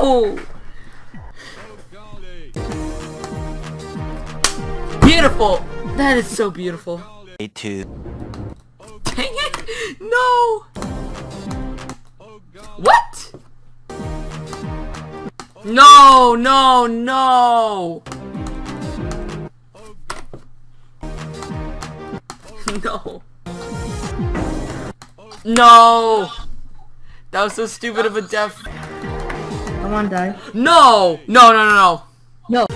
No! Beautiful! That is so beautiful. Two. Dang it! No! What? No, no, no! No. No! That was so stupid of a death. I die. No! No, no, no, no. No.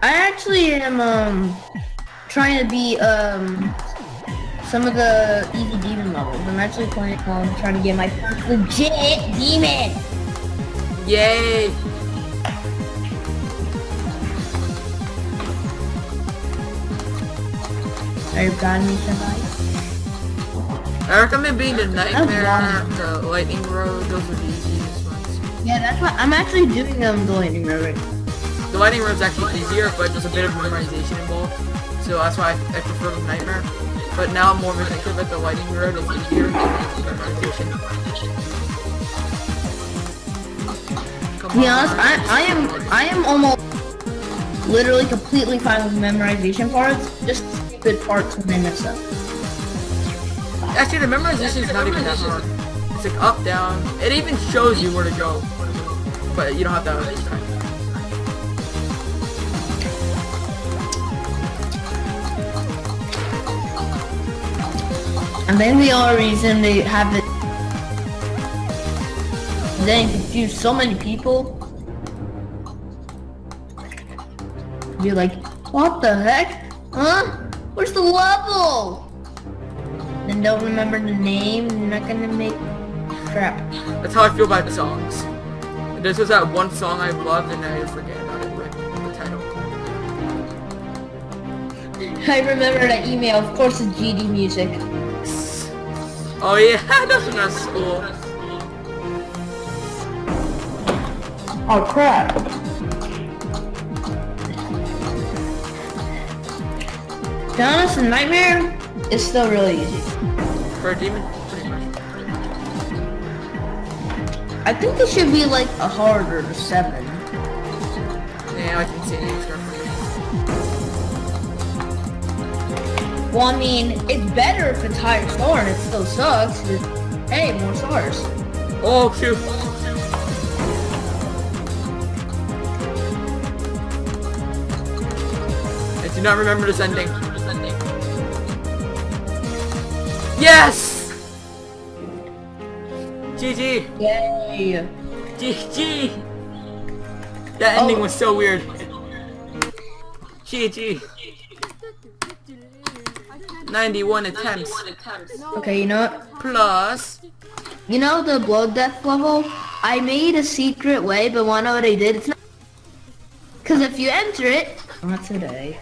I actually am um trying to beat um some of the easy demon levels. I'm actually playing um trying to get my first legit demon. Yay! Are you proud of me tonight? I recommend being the Nightmare, the Lightning Road, those are ones. Yeah, that's what I'm actually doing um the lightning road. The Lightning actually easier, but there's a bit of memorization involved. So that's why I, I prefer the Nightmare. But now I'm more effective at the Lightning Road, it's easier memorization. Come To be honest, I I am I am almost literally completely fine with memorization parts. Just stupid parts when I mess up. Actually, the memorization is not even that hard. It's like up, down. It even shows you where to go. But you don't have to have it time. And then the only reason they have it then confuse so many people. You're like, what the heck? Huh? Where's the level? And don't remember the name, you're not gonna make crap. That's how I feel about the songs. This is that one song I loved and I forget about it, like the title. I remember that email, of course it's GD music. Oh yeah, that's when I was school. Oh crap. To be honest, Nightmare is still really easy. For a demon, I think it should be like a harder seven. Yeah, I can see it. It's roughly- Well, I mean, it's better if it's higher star and it still sucks. but, Hey, more stars. Oh shoot! I do not remember this ending. Yes! GG! Yay. GG! That ending Oh. was so weird. GG. 91 attempts. Okay, you know what? Plus... You know the blood death level? I made a secret way, but wanna know what I did? It's not... Cause if you enter it... Not today.